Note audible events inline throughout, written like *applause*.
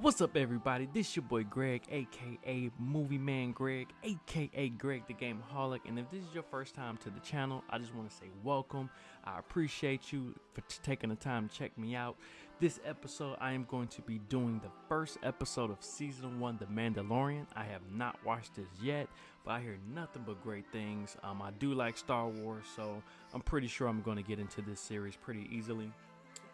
What's up, everybody? This your boy Greg, aka Movie Man Greg, aka Greg the Gameaholic. And if this is your first time to the channel, I just want to say welcome. I appreciate you for taking the time to check me out. This episode, I am going to be doing the first episode of season one, The Mandalorian. I have not watched this yet, but I hear nothing but great things. Um, I do like Star Wars, so I'm pretty sure I'm going to get into this series pretty easily.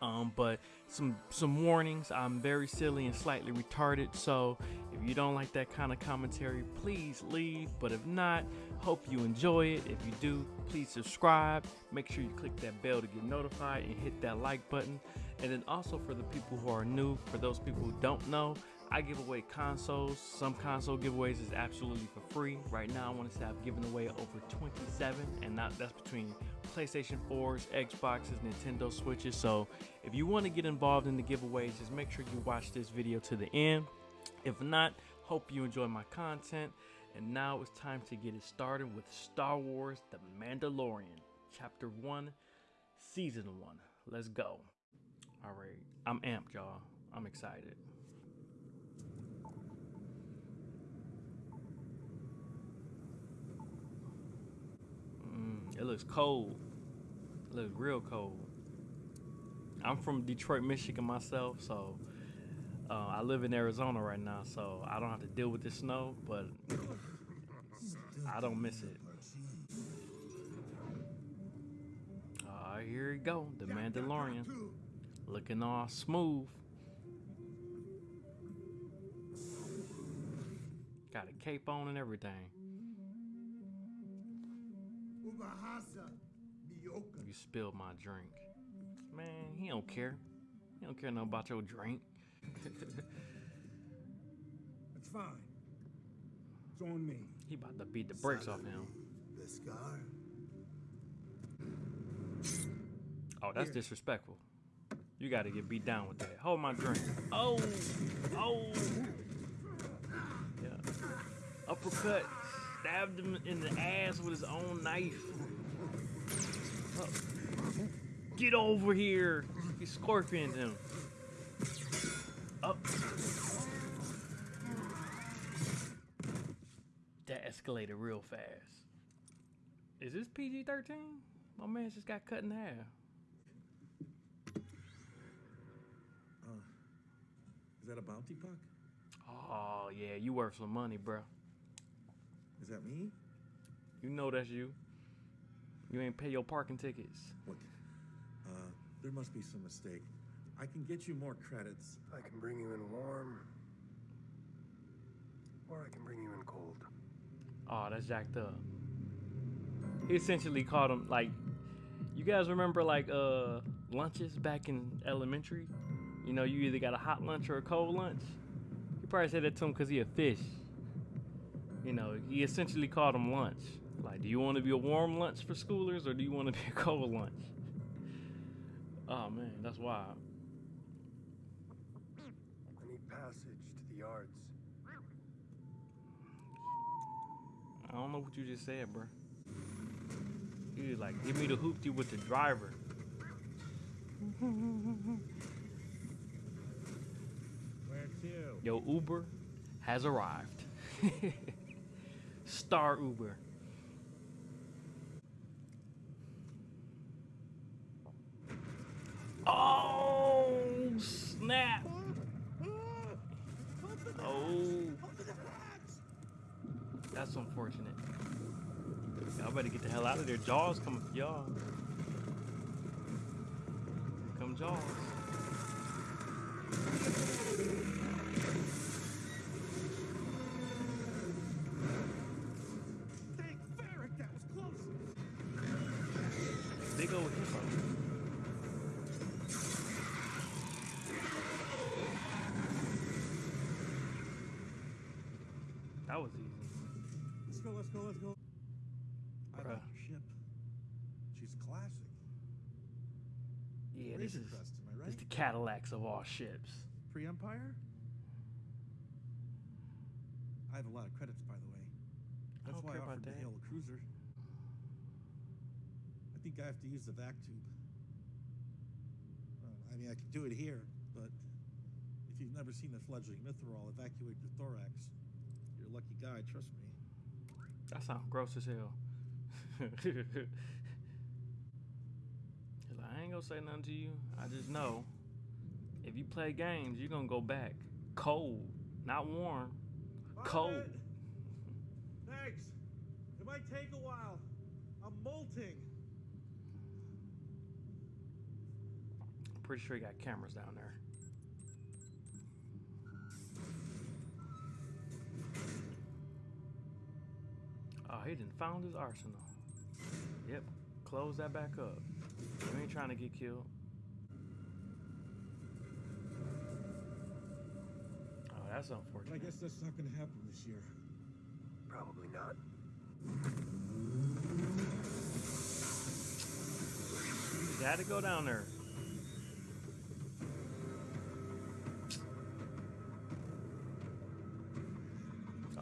Um, but some some warnings. I'm very silly and slightly retarded, so if you don't like that kind of commentary, please leave. But if not, hope you enjoy it. If you do, please subscribe. Make sure you click that bell to get notified and hit that like button. And then also for the people who are new, for those people who don't know, I give away consoles. Some console giveaways is absolutely for free. Right now, I want to say I've given away over 27, and not that's between PlayStation 4s, Xboxes, Nintendo Switches. So if you want to get involved in the giveaways, just make sure you watch this video to the end. If not, hope you enjoy my content. And now it's time to get it started with Star Wars The Mandalorian, Chapter 1, Season 1. Let's go. All right, I'm amped, y'all. I'm excited. Looks cold. It looks real cold. I'm from Detroit, Michigan myself, so uh, I live in Arizona right now, so I don't have to deal with the snow, but I don't miss it. All right, here we go, the Mandalorian, looking all smooth. Got a cape on and everything. You spilled my drink. Man, he don't care. He don't care nothing about your drink. *laughs* It's fine. It's on me. he about to beat the brakes off him. The scar? Oh, that's disrespectful. You got to get beat down with that. Hold my drink. Oh, oh. Yeah. Uppercut. Stabbed him in the ass with his own knife. Oh. Get over here. He scorpioned him. Up. That escalated real fast. Is this PG 13? My man just got cut in half. Uh, is that a bounty puck? Oh yeah, you worth some money, bro. Is that me? You know that's you. You ain't pay your parking tickets. What? Uh, there must be some mistake. I can get you more credits. I can bring you in warm, or I can bring you in cold. Oh, that's jacked up. He essentially called him like, you guys remember like uh lunches back in elementary? You know, you either got a hot lunch or a cold lunch. He probably said that to him because he a fish. You know, he essentially called him lunch. Like, do you want to be a warm lunch for schoolers or do you want to be a *laughs* cold lunch? Oh man, that's wild. I need passage to the yards. I don't know what you just said, bro. You was like, give me the hoopty with the driver. *laughs* Where to? Yo, Uber has arrived. *laughs* Star Uber. Oh, snap. Oh, that's unfortunate. Y'all better get the hell out of there. Jaws coming for y'all. Come Jaws. Big old hippo. That was easy. Let's go, let's go, let's go. I Bruh. like your ship. She's classic. Yeah, this is Crest, am I this the Cadillacs of all ships. Pre-Empire? I have a lot of credits, by the way. I That's don't why I offered to hail a cruiser. I think I have to use the vac tube. I mean, I could do it here, but If you've never seen a fledgling Mythrol evacuate your thorax, you're a lucky guy, trust me. That sounds gross as hell. *laughs* I ain't gonna say nothing to you. I just know if you play games, you're gonna go back cold, not warm, cold. Thanks. It might take a while. I'm molting. Pretty sure he got cameras down there. Oh, he didn't found his arsenal. Yep, close that back up. You ain't trying to get killed. Oh, that's But I guess that's not gonna happen this year. Probably not. You had to go down there.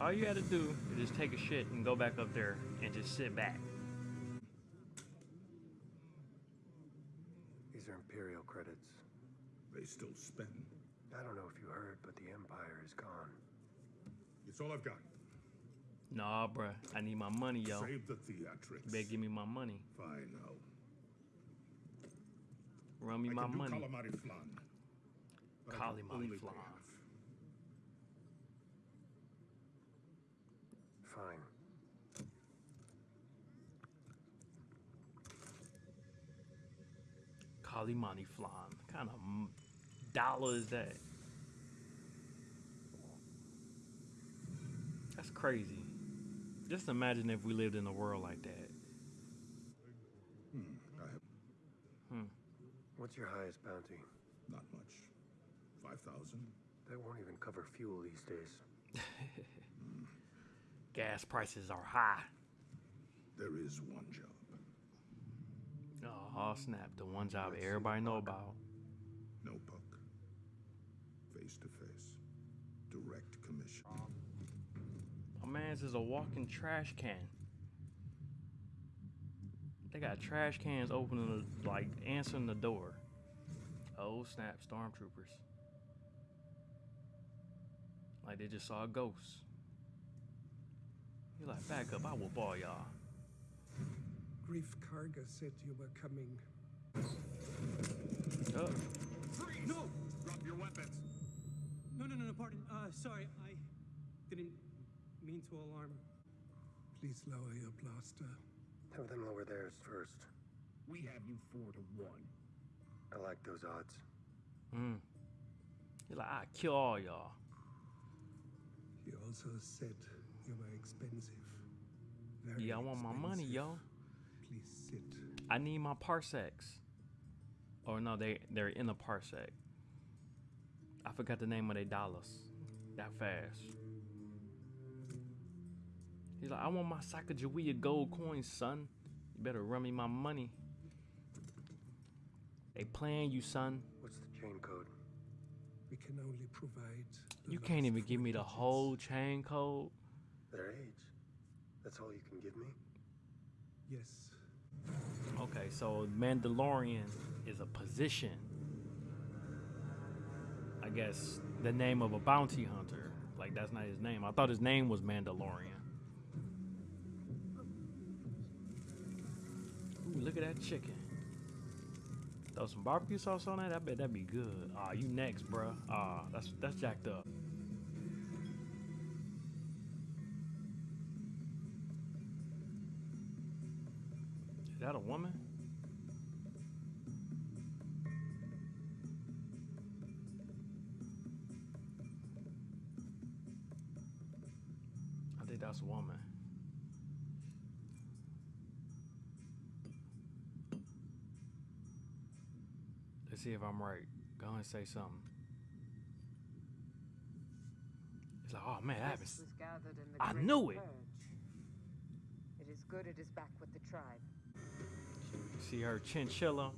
All you had to do is just take a shit and go back up there and just sit back. These are Imperial credits. They still spend. I don't know if you heard, but the Empire is gone. It's all I've got. Nah, bruh. I need my money, yo. Save the theatrics. You better give me my money. Fine now. Run me I my can do money. calamari flan. but I Calamari flan. half. Fine. Calamari flan. What kind of dollar is that? That's crazy. Just imagine if we lived in a world like that. Hmm. Hmm. What's your highest bounty? not much. Five thousand. That won't even cover fuel these days. *laughs* Gas prices are high. There is one job. Oh snap! The one job Let's everybody know about. No buck. Face to face. Direct commission. My man's is a walking trash can. They got trash cans opening, the, like answering the door. Oh snap! Stormtroopers. Like they just saw a ghost. You're like, back up! I will ball y'all. Greef Karga said you were coming. Oh, Freeze! No! Drop your weapons. No, no, no, no, pardon. Uh, sorry, I didn't mean to alarm. Please lower your blaster. Have them lower theirs first. We have you four to one. I like those odds. Hmm. You're like, I kill all y'all. He also said you were expensive. Very Yeah, I want my money, expensive. yo. Please sit. I need my parsecs. Or no, they they're in a parsec. I forgot the name of their dollars. That fast. He's like, I want my Sacagawea gold coins, son. You better run me my money. They playing you, son. What's the chain code? We can only provide. You can't even give me the digits. whole chain code. Their age. That's all you can give me? Yes. Okay, so Mandalorian is a position. I guess the name of a bounty hunter. Like that's not his name. I thought his name was Mandalorian. Ooh, look at that chicken. Throw some barbecue sauce on that. I bet that'd be good. Ah, you next, bruh. Ah, that's that's jacked up. That a woman? I think that's a woman. Let's see if I'm right. Go ahead and say something. It's like, oh man, that happens. was gathered in the I knew it. Purge. It is good it is back with the tribe. See her chinchilla?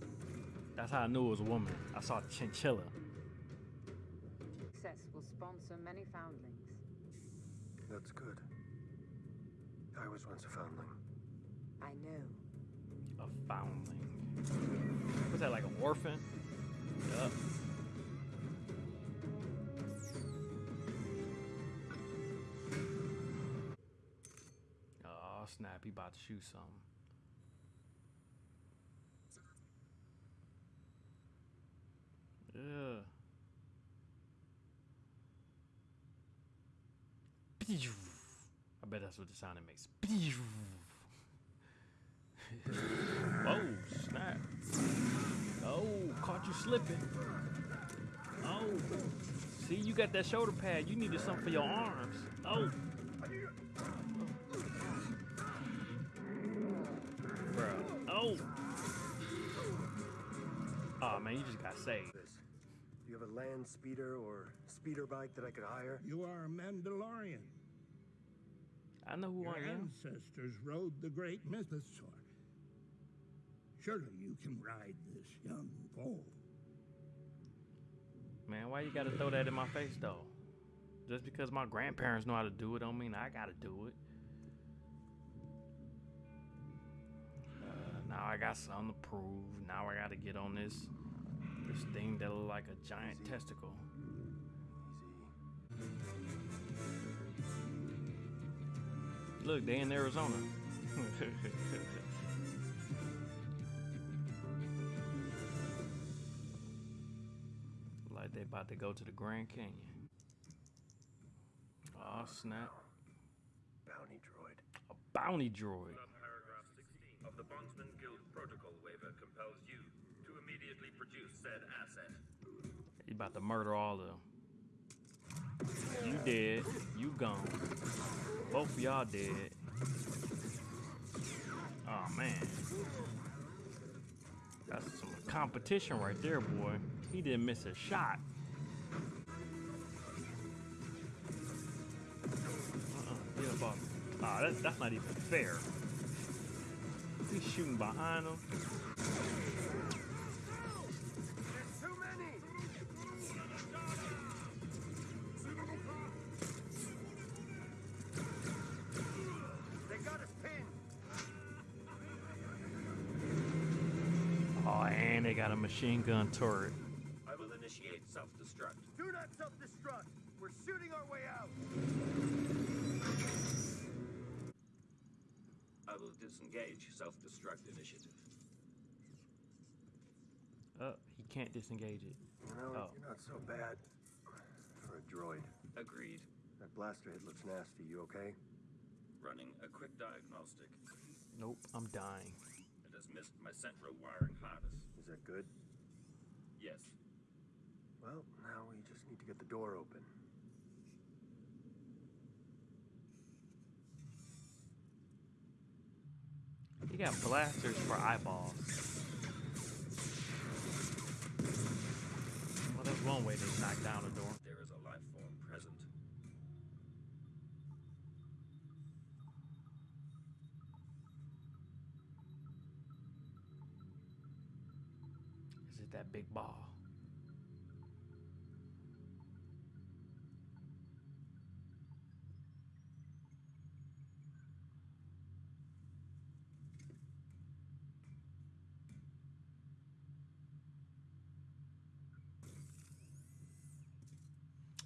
That's how I knew it was a woman. I saw chinchilla. Success will sponsor many foundlings. That's good. I was once a foundling. I know. A foundling. Was that like an orphan? Yup. Oh snap, he about to shoot something. I bet that's what the sound it makes. *laughs* Whoa, snap. Oh, caught you slipping. Oh. See, you got that shoulder pad. You needed something for your arms. Oh. Bro. Oh. Oh, man, you just got saved. This. Do you have a land speeder or speeder bike that I could hire? You are a Mandalorian. I know who Your I am. ancestors rode the great mythosaur. Surely you can ride this young foal. Man, why you gotta throw that in my face though? Just because my grandparents know how to do it don't mean I gotta do it. Uh, now I got something to prove. Now I gotta get on this this thing that look like a giant testicle. Look, they in Arizona. *laughs* like they about to go to the Grand Canyon. Oh snap! Bounty droid. A bounty droid. Paragraph 16 of the Bondsman Guild Protocol waiver compels you produce said asset. He about to murder all of them. You dead. You gone. Both y'all dead. Oh man. That's some competition right there, boy. He didn't miss a shot. Uh-uh. Ah, that's, that's not even fair. He's shooting behind him. Machine gun turret. I will initiate self-destruct. Do not self-destruct! We're shooting our way out! I will disengage self-destruct initiative. Uh, he can't disengage it. You know, Oh. you're not so bad for a droid. Agreed. That blaster head looks nasty. You okay? Running a quick diagnostic. Nope, I'm dying. It has missed my central wiring harness. Is that good? Yes. Well, now we just need to get the door open. He got blasters for eyeballs. Well, that's one way to knock down a door. That big ball?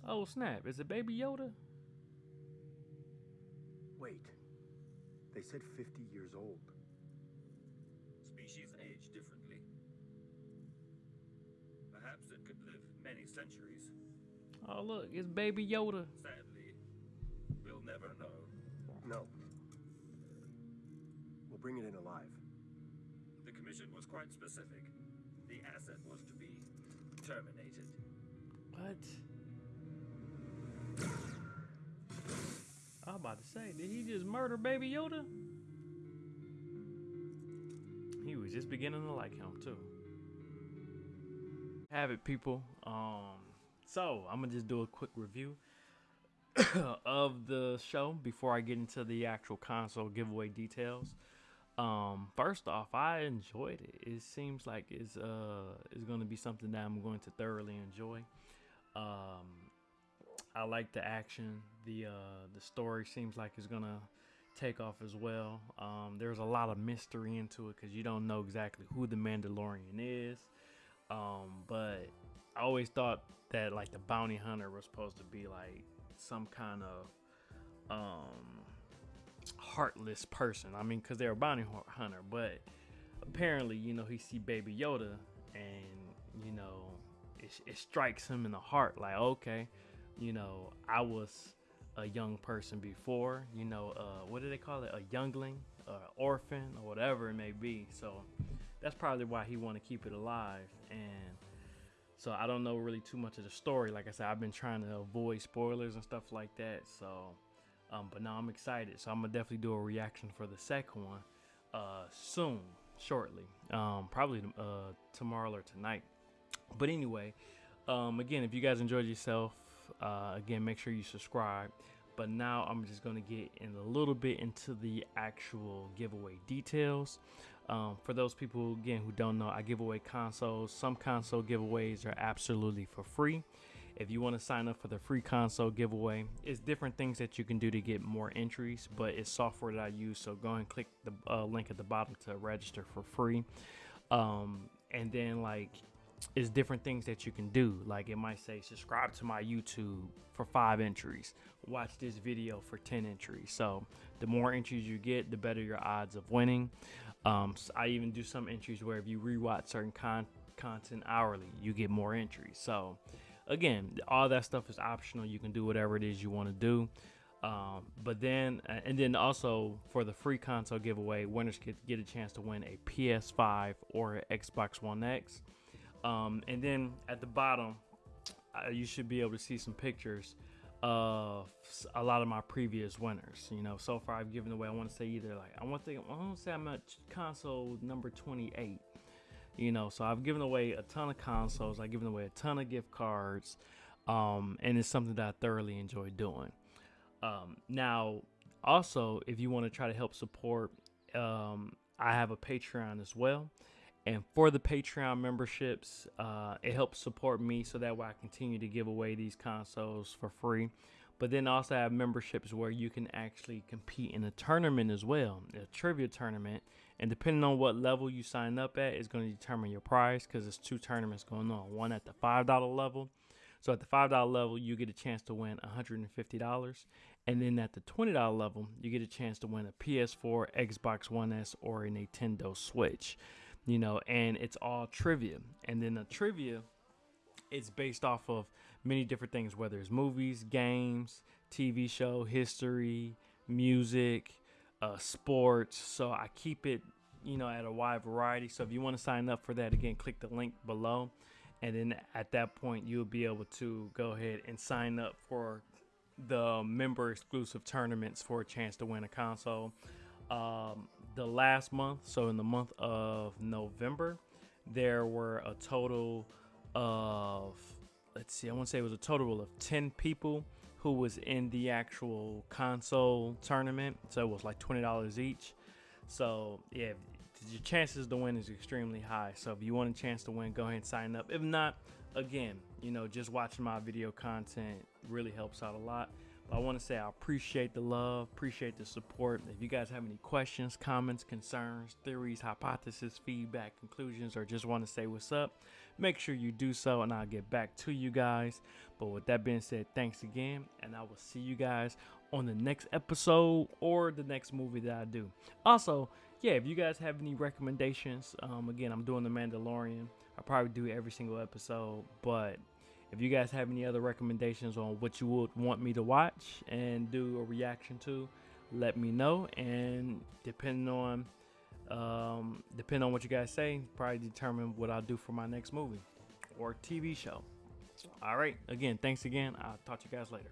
Oh snap! Is it Baby Yoda? Wait. They said 50 years old. Species many centuries. Oh look, it's Baby Yoda. Sadly, we'll never know. No. We'll bring it in alive. The commission was quite specific. The asset was to be terminated. What? I'm about to say, did he just murder Baby Yoda? He was just beginning to like him too. Have it, people. Um, so I'm gonna just do a quick review *coughs* of the show before I get into the actual console giveaway details. Um, first off, I enjoyed it. It seems like it's uh it's gonna be something that I'm going to thoroughly enjoy. Um, I like the action. The uh, the story seems like it's gonna take off as well. Um, there's a lot of mystery into it because you don't know exactly who the Mandalorian is. Um, but I always thought that like the bounty hunter was supposed to be like some kind of um heartless person. I mean, because they're a bounty hunter, but apparently, you know, he see Baby Yoda, and you know, it, it strikes him in the heart. Like, okay, you know, I was a young person before. You know, uh, what do they call it? A youngling, uh, orphan, or whatever it may be. So that's probably why he want to keep it alive. And so I don't know really too much of the story. Like I said, I've been trying to avoid spoilers and stuff like that. So, um, but now I'm excited. So I'm gonna definitely do a reaction for the second one uh, soon, shortly. Um, probably uh, tomorrow or tonight. But anyway, um, again, if you guys enjoyed yourself, uh, again, make sure you subscribe. But now I'm just going to get in a little bit into the actual giveaway details. Um, for those people, again, who don't know, I give away consoles. Some console giveaways are absolutely for free. If you want to sign up for the free console giveaway, it's different things that you can do to get more entries, but it's software that I use. So go and click the uh, link at the bottom to register for free. Um, and then, like, is different things that you can do. Like it might say, subscribe to my YouTube for five entries, watch this video for 10 entries. So the more entries you get, the better your odds of winning. Um, so I even do some entries where if you rewatch certain con- content hourly, you get more entries. So again, all that stuff is optional. You can do whatever it is you want to do. Um, but then, and then also for the free console giveaway, winners get, get a chance to win a PS5 or Xbox One X. Um, and then at the bottom, uh, you should be able to see some pictures of a lot of my previous winners. You know, so far I've given away. I want to say either like I want to I want to say I'm at console number 28. You know, so I've given away a ton of consoles. I've given away a ton of gift cards, um, and it's something that I thoroughly enjoy doing. Um, now, also, if you want to try to help support, um, I have a Patreon as well. And for the Patreon memberships, uh, it helps support me so that way I continue to give away these consoles for free. But then also I have memberships where you can actually compete in a tournament as well, a trivia tournament. And depending on what level you sign up at is going to determine your prize because there's two tournaments going on. One at the $5 level. So at the $5 level, you get a chance to win $150. And then at the $20 level, you get a chance to win a PS4, Xbox One S, or a Nintendo Switch you know, and it's all trivia. And then the trivia is based off of many different things, whether it's movies, games, TV show, history, music, uh, sports. So I keep it, you know, at a wide variety. So if you want to sign up for that, again, click the link below. And then at that point, you'll be able to go ahead and sign up for the member exclusive tournaments for a chance to win a console. Um, the last month, so in the month of November, there were a total of let's see, I want to say it was a total of 10 people who was in the actual console tournament. So it was like $20 each. So, yeah, your chances to win is extremely high. So if you want a chance to win, go ahead and sign up. If not, again, you know, just watching my video content really helps out a lot. I want to say I appreciate the love, appreciate the support. If you guys have any questions, comments, concerns, theories, hypotheses, feedback, conclusions, or just want to say what's up, make sure you do so and I'll get back to you guys. But with that being said, thanks again, and I will see you guys on the next episode or the next movie that I do. Also, yeah, if you guys have any recommendations, um, again, I'm doing The Mandalorian. I probably do every single episode, but if you guys have any other recommendations on what you would want me to watch and do a reaction to, let me know. And depending on um, depending on what you guys say, probably determine what I'll do for my next movie or TV show. All right. Again, thanks again. I'll talk to you guys later.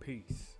Peace.